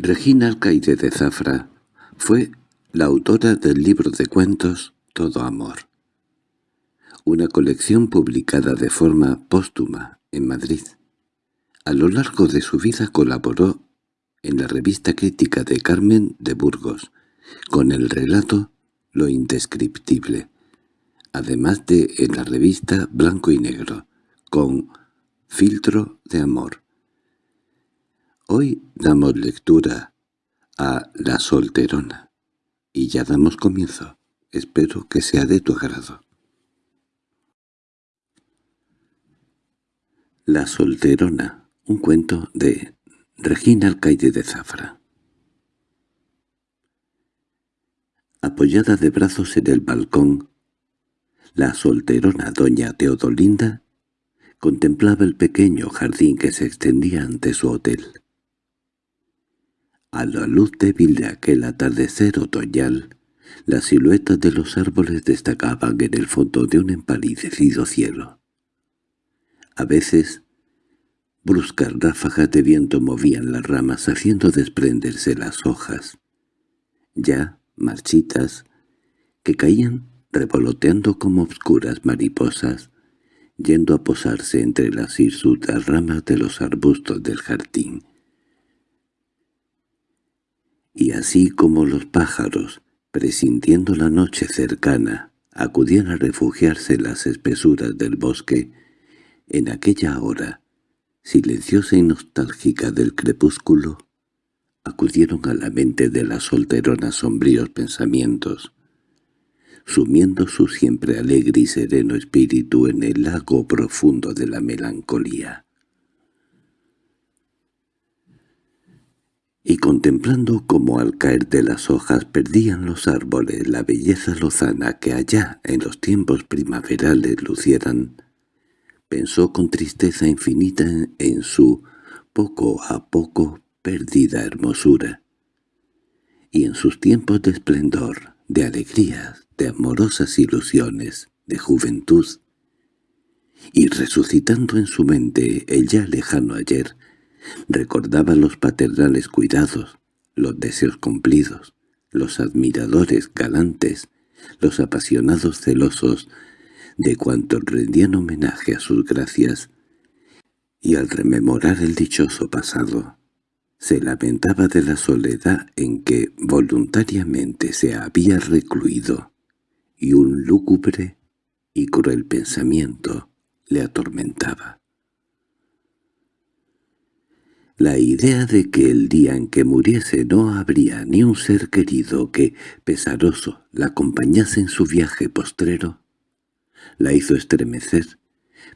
Regina Alcaide de Zafra fue la autora del libro de cuentos Todo Amor, una colección publicada de forma póstuma en Madrid. A lo largo de su vida colaboró en la revista crítica de Carmen de Burgos, con el relato Lo indescriptible, además de en la revista Blanco y Negro, con Filtro de Amor. Hoy damos lectura a La solterona, y ya damos comienzo. Espero que sea de tu agrado. La solterona, un cuento de Regina Alcaide de Zafra. Apoyada de brazos en el balcón, la solterona doña Teodolinda contemplaba el pequeño jardín que se extendía ante su hotel. A la luz débil de aquel atardecer otoñal, las siluetas de los árboles destacaban en el fondo de un empalidecido cielo. A veces, bruscas ráfagas de viento movían las ramas haciendo desprenderse las hojas, ya marchitas, que caían revoloteando como obscuras mariposas, yendo a posarse entre las hirsutas ramas de los arbustos del jardín y así como los pájaros, presintiendo la noche cercana, acudían a refugiarse en las espesuras del bosque, en aquella hora, silenciosa y nostálgica del crepúsculo, acudieron a la mente de la solterona sombríos pensamientos, sumiendo su siempre alegre y sereno espíritu en el lago profundo de la melancolía. Y contemplando cómo al caer de las hojas perdían los árboles la belleza lozana que allá en los tiempos primaverales lucieran, pensó con tristeza infinita en su poco a poco perdida hermosura, y en sus tiempos de esplendor, de alegrías, de amorosas ilusiones, de juventud, y resucitando en su mente el ya lejano ayer, Recordaba los paternales cuidados, los deseos cumplidos, los admiradores galantes, los apasionados celosos de cuantos rendían homenaje a sus gracias, y al rememorar el dichoso pasado, se lamentaba de la soledad en que voluntariamente se había recluido, y un lúgubre y cruel pensamiento le atormentaba. La idea de que el día en que muriese no habría ni un ser querido que, pesaroso, la acompañase en su viaje postrero, la hizo estremecer,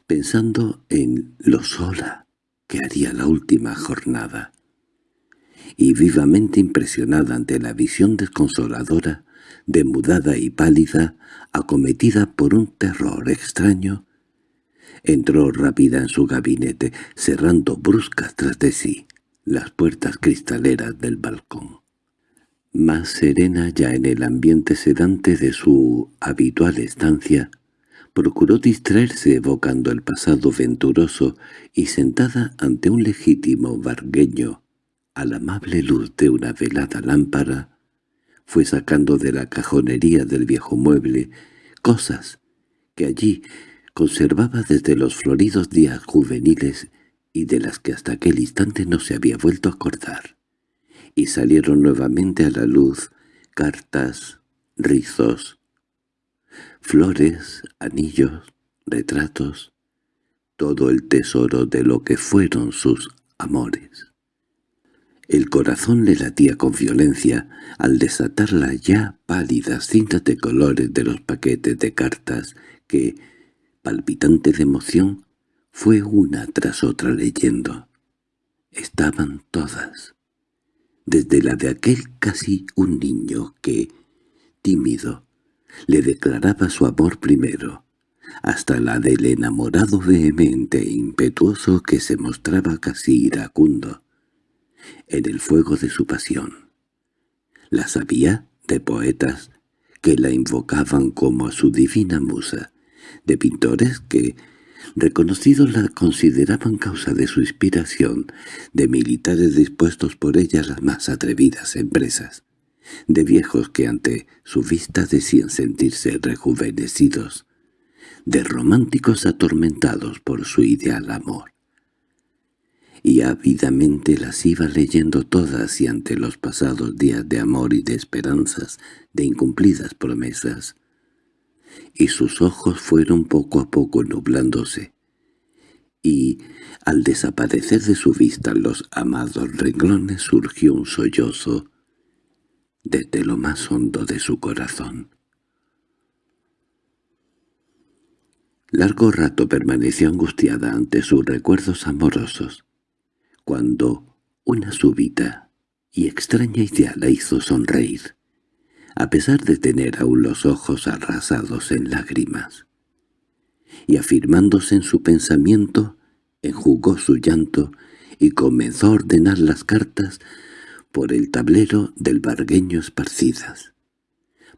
pensando en lo sola que haría la última jornada. Y vivamente impresionada ante la visión desconsoladora, demudada y pálida, acometida por un terror extraño, Entró rápida en su gabinete, cerrando bruscas tras de sí las puertas cristaleras del balcón. Más serena ya en el ambiente sedante de su habitual estancia, procuró distraerse evocando el pasado venturoso y sentada ante un legítimo vargueño, a la amable luz de una velada lámpara, fue sacando de la cajonería del viejo mueble cosas que allí conservaba desde los floridos días juveniles y de las que hasta aquel instante no se había vuelto a acordar, y salieron nuevamente a la luz cartas, rizos, flores, anillos, retratos, todo el tesoro de lo que fueron sus amores. El corazón le latía con violencia al desatar las ya pálidas cintas de colores de los paquetes de cartas que, palpitante de emoción, fue una tras otra leyendo. Estaban todas, desde la de aquel casi un niño que, tímido, le declaraba su amor primero, hasta la del enamorado vehemente e impetuoso que se mostraba casi iracundo en el fuego de su pasión. Las había de poetas que la invocaban como a su divina musa, de pintores que, Reconocidos la consideraban causa de su inspiración, de militares dispuestos por ella a las más atrevidas empresas, de viejos que ante su vista decían sentirse rejuvenecidos, de románticos atormentados por su ideal amor. Y ávidamente las iba leyendo todas y ante los pasados días de amor y de esperanzas, de incumplidas promesas, y sus ojos fueron poco a poco nublándose, y al desaparecer de su vista los amados renglones surgió un sollozo desde lo más hondo de su corazón. Largo rato permaneció angustiada ante sus recuerdos amorosos, cuando una súbita y extraña idea la hizo sonreír a pesar de tener aún los ojos arrasados en lágrimas. Y afirmándose en su pensamiento, enjugó su llanto y comenzó a ordenar las cartas por el tablero del bargueño esparcidas.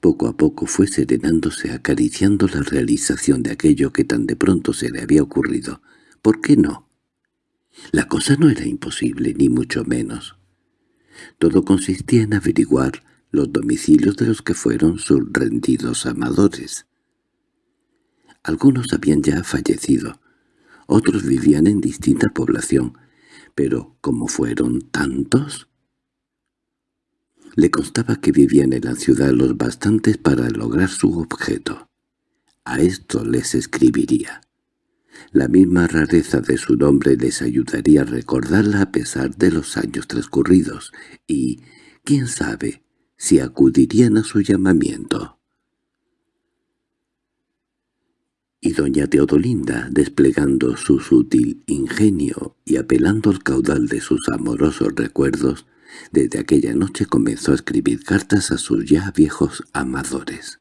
Poco a poco fue serenándose acariciando la realización de aquello que tan de pronto se le había ocurrido. ¿Por qué no? La cosa no era imposible, ni mucho menos. Todo consistía en averiguar los domicilios de los que fueron sus rendidos amadores. Algunos habían ya fallecido, otros vivían en distinta población, pero como fueron tantos... Le constaba que vivían en la ciudad los bastantes para lograr su objeto. A esto les escribiría. La misma rareza de su nombre les ayudaría a recordarla a pesar de los años transcurridos, y, quién sabe, si acudirían a su llamamiento. Y doña Teodolinda, desplegando su sutil ingenio y apelando al caudal de sus amorosos recuerdos, desde aquella noche comenzó a escribir cartas a sus ya viejos amadores.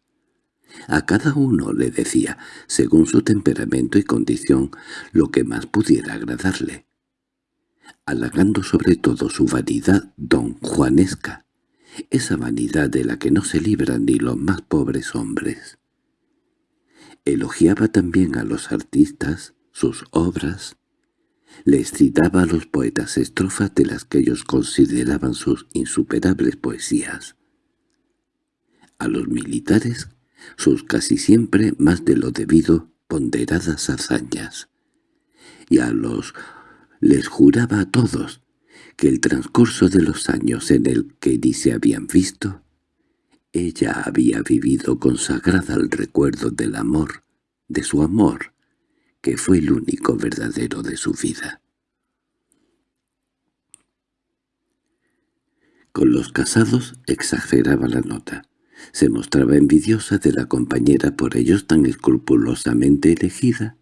A cada uno le decía, según su temperamento y condición, lo que más pudiera agradarle, halagando sobre todo su vanidad don Juanesca, esa vanidad de la que no se libran ni los más pobres hombres. Elogiaba también a los artistas, sus obras, les citaba a los poetas estrofas de las que ellos consideraban sus insuperables poesías. A los militares, sus casi siempre más de lo debido ponderadas hazañas. Y a los les juraba a todos que el transcurso de los años en el que ni se habían visto, ella había vivido consagrada al recuerdo del amor, de su amor, que fue el único verdadero de su vida. Con los casados exageraba la nota. Se mostraba envidiosa de la compañera por ellos tan escrupulosamente elegida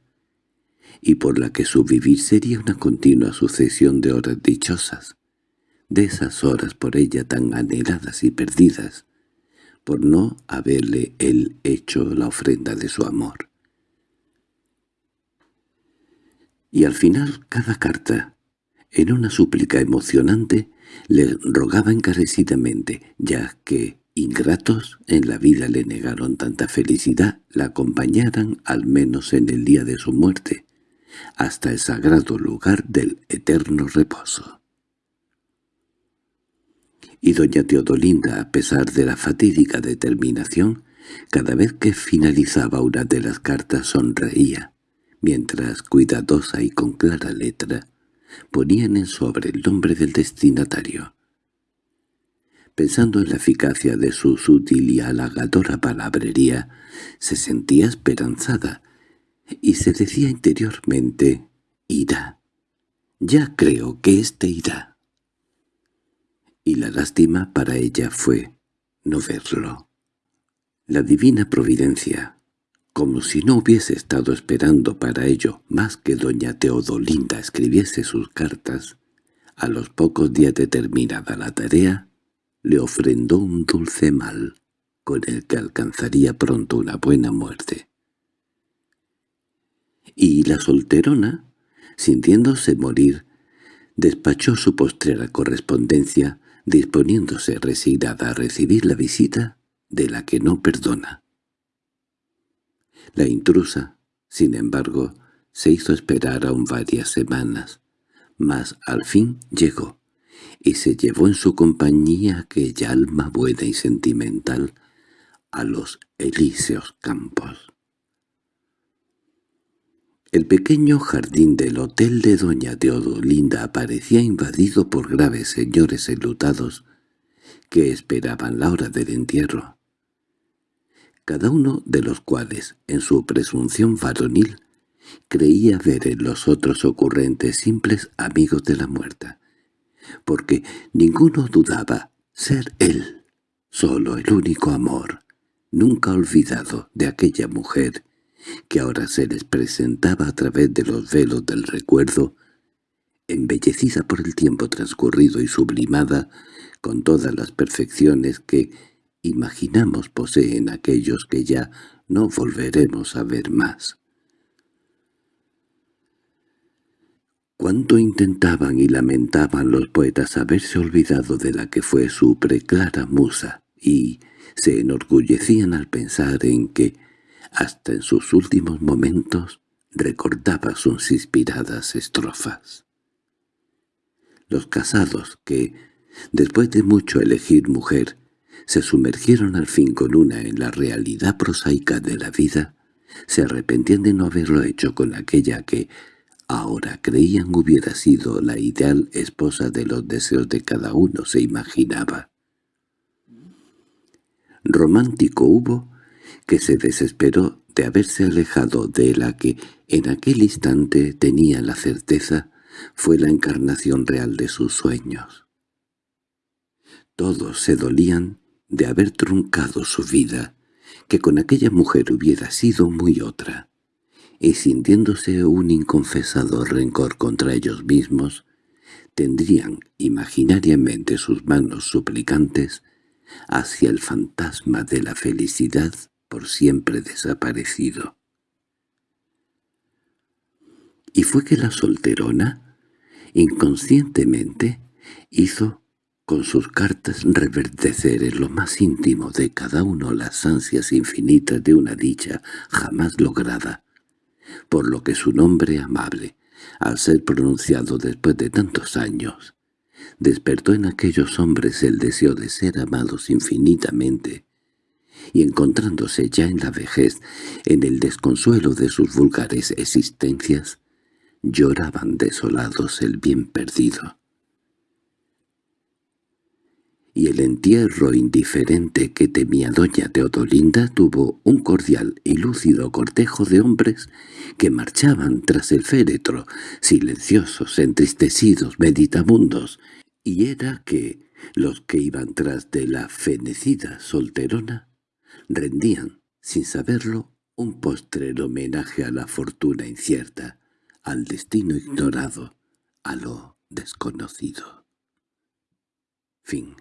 y por la que su vivir sería una continua sucesión de horas dichosas, de esas horas por ella tan anheladas y perdidas, por no haberle él hecho la ofrenda de su amor. Y al final cada carta, en una súplica emocionante, le rogaba encarecidamente, ya que ingratos en la vida le negaron tanta felicidad, la acompañaran al menos en el día de su muerte, hasta el sagrado lugar del eterno reposo. Y doña Teodolinda, a pesar de la fatídica determinación, cada vez que finalizaba una de las cartas sonreía, mientras, cuidadosa y con clara letra, ponían en sobre el nombre del destinatario. Pensando en la eficacia de su sutil y halagadora palabrería, se sentía esperanzada, y se decía interiormente, «Irá. Ya creo que éste irá». Y la lástima para ella fue no verlo. La divina providencia, como si no hubiese estado esperando para ello más que doña Teodolinda escribiese sus cartas, a los pocos días de terminada la tarea, le ofrendó un dulce mal, con el que alcanzaría pronto una buena muerte y la solterona, sintiéndose morir, despachó su postrera correspondencia, disponiéndose resignada a recibir la visita de la que no perdona. La intrusa, sin embargo, se hizo esperar aún varias semanas, mas al fin llegó, y se llevó en su compañía aquella alma buena y sentimental a los elíseos campos. El pequeño jardín del hotel de doña Teodolinda aparecía invadido por graves señores enlutados que esperaban la hora del entierro, cada uno de los cuales, en su presunción varonil, creía ver en los otros ocurrentes simples amigos de la muerta, porque ninguno dudaba ser él, solo el único amor, nunca olvidado de aquella mujer que ahora se les presentaba a través de los velos del recuerdo, embellecida por el tiempo transcurrido y sublimada con todas las perfecciones que imaginamos poseen aquellos que ya no volveremos a ver más. Cuánto intentaban y lamentaban los poetas haberse olvidado de la que fue su preclara musa, y se enorgullecían al pensar en que hasta en sus últimos momentos recordaba sus inspiradas estrofas. Los casados que, después de mucho elegir mujer, se sumergieron al fin con una en la realidad prosaica de la vida, se arrepentían de no haberlo hecho con aquella que ahora creían hubiera sido la ideal esposa de los deseos de cada uno se imaginaba. Romántico hubo que se desesperó de haberse alejado de la que en aquel instante tenía la certeza fue la encarnación real de sus sueños. Todos se dolían de haber truncado su vida, que con aquella mujer hubiera sido muy otra, y sintiéndose un inconfesado rencor contra ellos mismos, tendrían imaginariamente sus manos suplicantes hacia el fantasma de la felicidad por siempre desaparecido. Y fue que la solterona, inconscientemente, hizo con sus cartas reverdecer en lo más íntimo de cada uno las ansias infinitas de una dicha jamás lograda, por lo que su nombre amable, al ser pronunciado después de tantos años, despertó en aquellos hombres el deseo de ser amados infinitamente, y encontrándose ya en la vejez, en el desconsuelo de sus vulgares existencias, lloraban desolados el bien perdido. Y el entierro indiferente que temía doña Teodolinda tuvo un cordial y lúcido cortejo de hombres que marchaban tras el féretro, silenciosos, entristecidos, meditabundos, y era que los que iban tras de la fenecida solterona rendían, sin saberlo, un postrero homenaje a la fortuna incierta, al destino ignorado, a lo desconocido. Fin